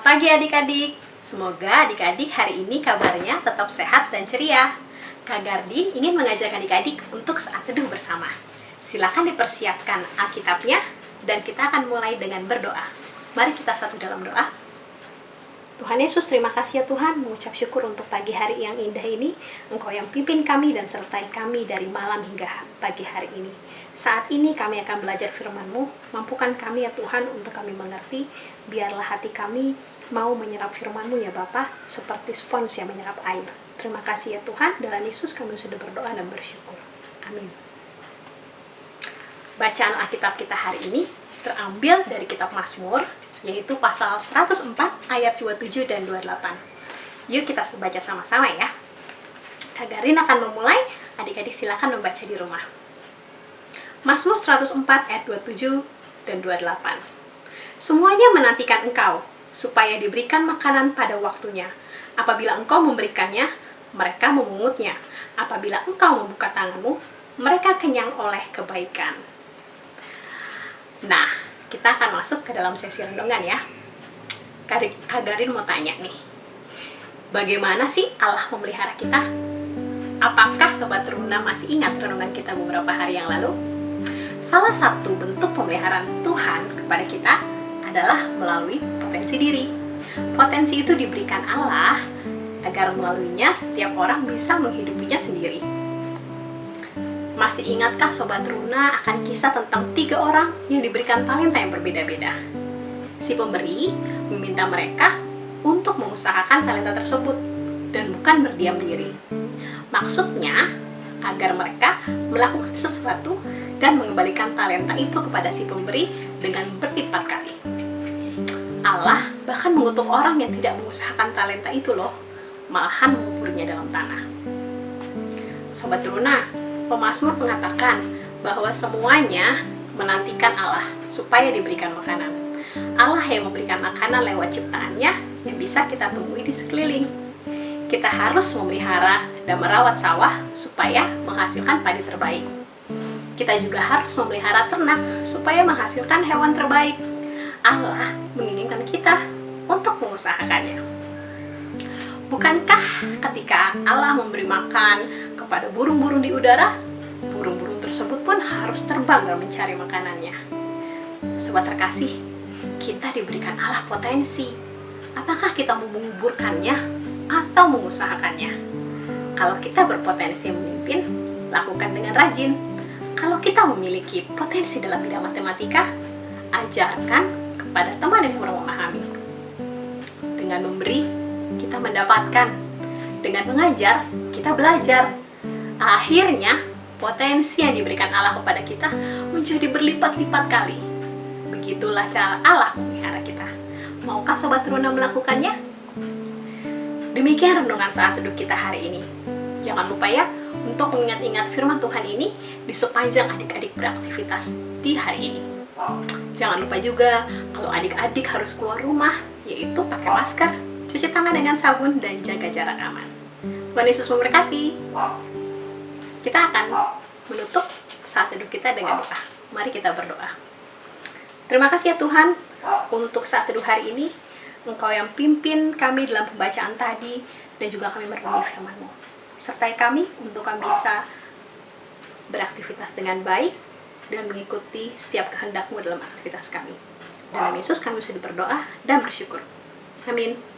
pagi adik-adik. Semoga adik-adik hari ini kabarnya tetap sehat dan ceria. Kak Gardin ingin mengajak adik-adik untuk saat teduh bersama. Silakan dipersiapkan Alkitabnya dan kita akan mulai dengan berdoa. Mari kita satu dalam doa. Tuhan Yesus, terima kasih ya Tuhan, mengucap syukur untuk pagi hari yang indah ini. Engkau yang pimpin kami dan sertai kami dari malam hingga pagi hari ini. Saat ini kami akan belajar firman-Mu, mampukan kami ya Tuhan untuk kami mengerti, biarlah hati kami mau menyerap firman-Mu ya Bapa, seperti spons yang menyerap air. Terima kasih ya Tuhan, dalam Yesus kami sudah berdoa dan bersyukur. Amin. Bacaan Alkitab kita hari ini terambil dari kitab Mazmur yaitu pasal 104 ayat 27 dan 28. Yuk kita baca sama-sama ya. Kak Garin akan memulai, adik-adik silakan membaca di rumah. Mazmur 104 ayat 27 dan 28. Semuanya menantikan engkau, supaya diberikan makanan pada waktunya. Apabila engkau memberikannya, mereka memungutnya. Apabila engkau membuka tanganmu, mereka kenyang oleh kebaikan. Nah, kita akan masuk ke dalam sesi renungan ya. Kak Garin mau tanya nih, bagaimana sih Allah memelihara kita? Apakah Sobat Teruna masih ingat renungan kita beberapa hari yang lalu? Salah satu bentuk pemeliharaan Tuhan kepada kita adalah melalui potensi diri. Potensi itu diberikan Allah agar melaluinya setiap orang bisa menghidupinya sendiri. Masih ingatkah Sobat Runa akan kisah tentang tiga orang yang diberikan talenta yang berbeda-beda? Si pemberi meminta mereka untuk mengusahakan talenta tersebut dan bukan berdiam diri. Maksudnya, agar mereka melakukan sesuatu dan mengembalikan talenta itu kepada si pemberi dengan berlipat kali. Allah bahkan mengutuk orang yang tidak mengusahakan talenta itu loh, malahan menguburnya dalam tanah. Sobat Runa, pemazmur mengatakan bahwa semuanya menantikan Allah supaya diberikan makanan. Allah yang memberikan makanan lewat ciptaannya yang bisa kita temui di sekeliling. Kita harus memelihara dan merawat sawah supaya menghasilkan padi terbaik. Kita juga harus memelihara ternak supaya menghasilkan hewan terbaik. Allah menginginkan kita untuk mengusahakannya. Bukankah ketika Allah memberi makan kepada burung-burung di udara, burung-burung tersebut pun harus terbang dan mencari makanannya. Sobat terkasih, kita diberikan Allah potensi. Apakah kita menguburkannya atau mengusahakannya? Kalau kita berpotensi memimpin, lakukan dengan rajin. Kalau kita memiliki potensi dalam bidang matematika, ajarkan kepada teman yang kurang memahami. Dengan memberi, kita mendapatkan. Dengan mengajar, kita belajar. Akhirnya, potensi yang diberikan Allah kepada kita menjadi berlipat-lipat kali. Begitulah cara Allah memelihara kita. Maukah Sobat Runa melakukannya? Demikian renungan saat teduh kita hari ini. Jangan lupa ya, untuk mengingat-ingat firman Tuhan ini di sepanjang adik-adik beraktivitas di hari ini. Jangan lupa juga, kalau adik-adik harus keluar rumah, yaitu pakai masker, cuci tangan dengan sabun, dan jaga jarak aman. Tuhan Yesus memberkati. Kita akan menutup saat teduh kita dengan doa. Mari kita berdoa. Terima kasih ya Tuhan untuk saat teduh hari ini. Engkau yang pimpin kami dalam pembacaan tadi dan juga kami merenungi firman-Mu. Sertai kami untuk kami bisa beraktivitas dengan baik dan mengikuti setiap kehendak-Mu dalam aktivitas kami. Dalam Yesus kami sudah berdoa dan bersyukur. Amin.